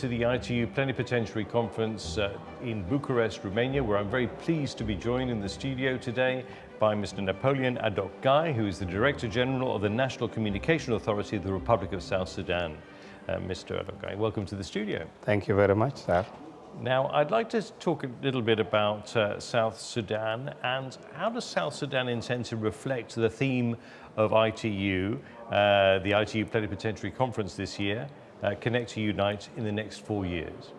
to the ITU Plenipotentiary Conference uh, in Bucharest, Romania, where I'm very pleased to be joined in the studio today by Mr. Napoleon Adok-Gai, who is the Director General of the National Communication Authority of the Republic of South Sudan. Uh, Mr. Adok-Gai, welcome to the studio. Thank you very much, sir. Now, I'd like to talk a little bit about uh, South Sudan and how does South Sudan intend to reflect the theme of ITU, uh, the ITU Plenipotentiary Conference this year, uh, Connect to Unite in the next four years?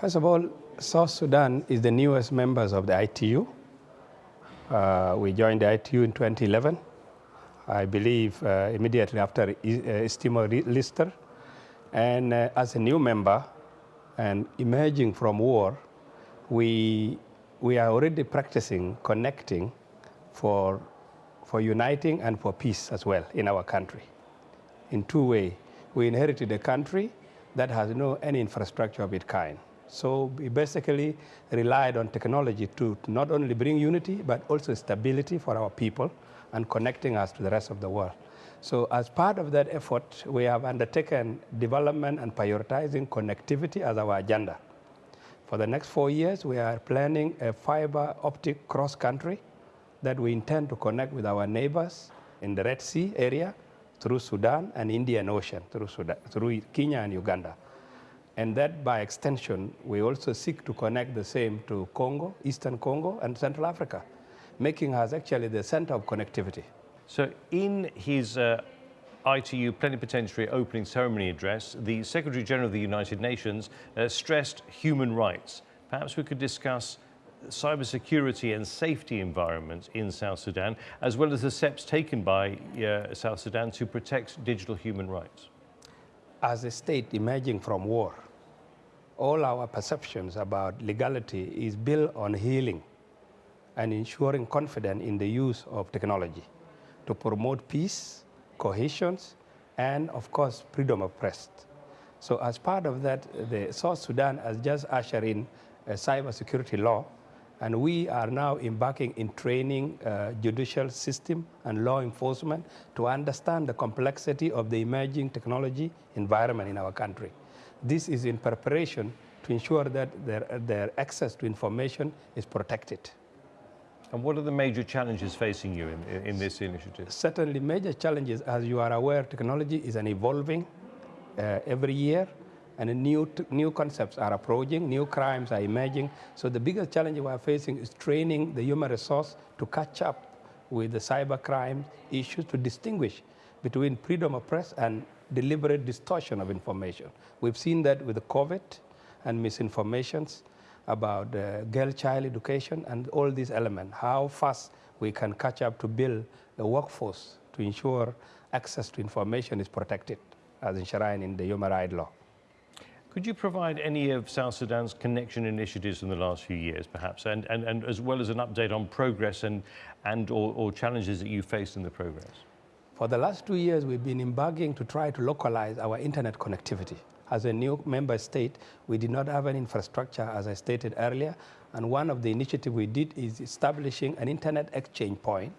First of all, South Sudan is the newest members of the ITU. Uh, we joined the ITU in 2011, I believe uh, immediately after uh, Lister. And uh, as a new member and emerging from war, we, we are already practicing connecting for, for uniting and for peace as well in our country in two ways we inherited a country that has no any infrastructure of its kind. So we basically relied on technology to, not only bring unity, but also stability for our people and connecting us to the rest of the world. So as part of that effort, we have undertaken development and prioritizing connectivity as our agenda. For the next four years, we are planning a fiber optic cross-country that we intend to connect with our neighbors in the Red Sea area through Sudan and Indian Ocean, through, Sudan, through Kenya and Uganda. And that by extension, we also seek to connect the same to Congo, Eastern Congo, and Central Africa, making us actually the center of connectivity. So in his uh, ITU plenipotentiary opening ceremony address, the Secretary General of the United Nations uh, stressed human rights. Perhaps we could discuss cybersecurity and safety environment in South Sudan, as well as the steps taken by uh, South Sudan to protect digital human rights? As a state emerging from war, all our perceptions about legality is built on healing and ensuring confidence in the use of technology to promote peace, cohesion, and of course, freedom of press. So as part of that, the South Sudan has just ushered in a cybersecurity law and we are now embarking in training uh, judicial system and law enforcement to understand the complexity of the emerging technology environment in our country. This is in preparation to ensure that their, their access to information is protected. And what are the major challenges facing you in, in this initiative? Certainly major challenges, as you are aware, technology is an evolving uh, every year and new, new concepts are approaching, new crimes are emerging. So the biggest challenge we are facing is training the human resource to catch up with the cyber crime issues to distinguish between freedom of press and deliberate distortion of information. We've seen that with the COVID and misinformations about uh, girl child education and all these elements, how fast we can catch up to build a workforce to ensure access to information is protected as enshrined in the human rights law. Could you provide any of South Sudan's connection initiatives in the last few years, perhaps, and, and, and as well as an update on progress and, and or, or challenges that you faced in the progress? For the last two years, we've been embarking to try to localize our internet connectivity. As a new member state, we did not have an infrastructure, as I stated earlier, and one of the initiatives we did is establishing an internet exchange point,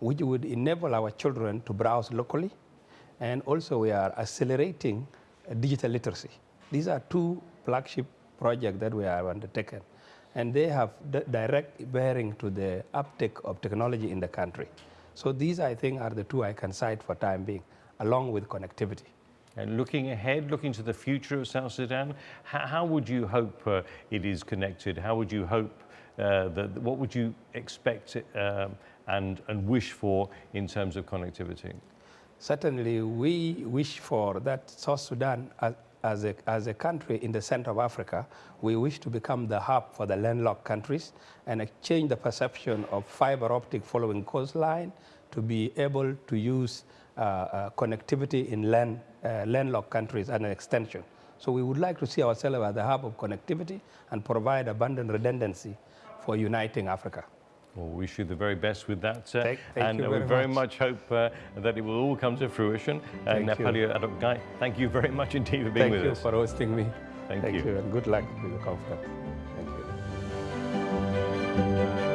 which would enable our children to browse locally, and also we are accelerating digital literacy. These are two flagship projects that we have undertaken, and they have direct bearing to the uptake of technology in the country. So these, I think, are the two I can cite for time being, along with connectivity. And looking ahead, looking to the future of South Sudan, how, how would you hope uh, it is connected? How would you hope uh, that, what would you expect um, and, and wish for in terms of connectivity? Certainly, we wish for that South Sudan, uh, as a, as a country in the center of Africa, we wish to become the hub for the landlocked countries and change the perception of fiber optic following coastline to be able to use uh, uh, connectivity in land, uh, landlocked countries and an extension. So we would like to see ourselves as the hub of connectivity and provide abundant redundancy for uniting Africa. Well, we wish you the very best with that. Uh, thank, thank and uh, we very much, much hope uh, that it will all come to fruition. Thank Napoleon Adok-Gai, thank you very much indeed for being thank with us. Thank you for hosting me. Thank, thank you. you. and good luck with the conference. Thank you.